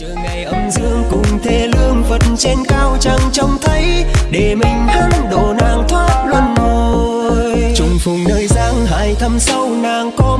chờ ngày âm dương cùng thế lương phật trên cao chẳng trông thấy, để mình hắn độ nàng thoát luân hồi. Trùng phùng nơi giang hải thăm sâu nàng có